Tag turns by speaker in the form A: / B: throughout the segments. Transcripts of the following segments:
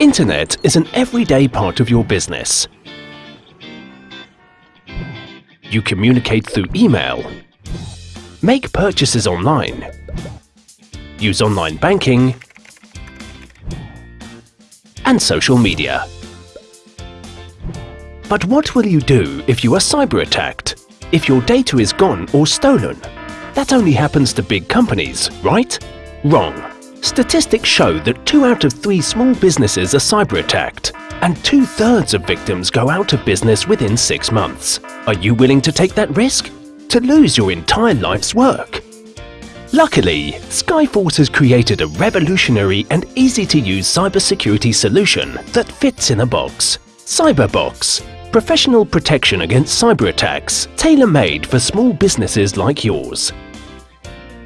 A: Internet is an everyday part of your business. You communicate through email, make purchases online, use online banking, and social media. But what will you do if you are cyber attacked? If your data is gone or stolen? That only happens to big companies, right? Wrong. Statistics show that two out of three small businesses are cyber attacked, and two-thirds of victims go out of business within six months. Are you willing to take that risk? To lose your entire life's work? Luckily, Skyforce has created a revolutionary and easy-to-use cybersecurity solution that fits in a box. Cyberbox. Professional protection against cyber attacks, tailor-made for small businesses like yours.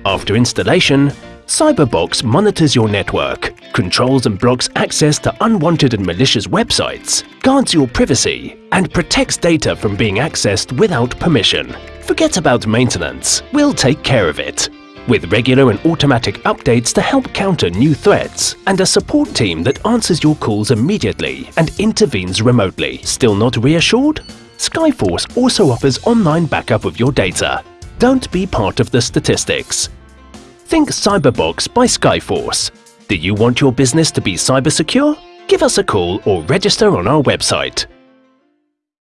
A: After installation, Cyberbox monitors your network, controls and blocks access to unwanted and malicious websites, guards your privacy, and protects data from being accessed without permission. Forget about maintenance, we'll take care of it. With regular and automatic updates to help counter new threats, and a support team that answers your calls immediately and intervenes remotely. Still not reassured? Skyforce also offers online backup of your data. Don't be part of the statistics. Think Cyberbox by Skyforce. Do you want your business to be cyber secure? Give us a call or register on our website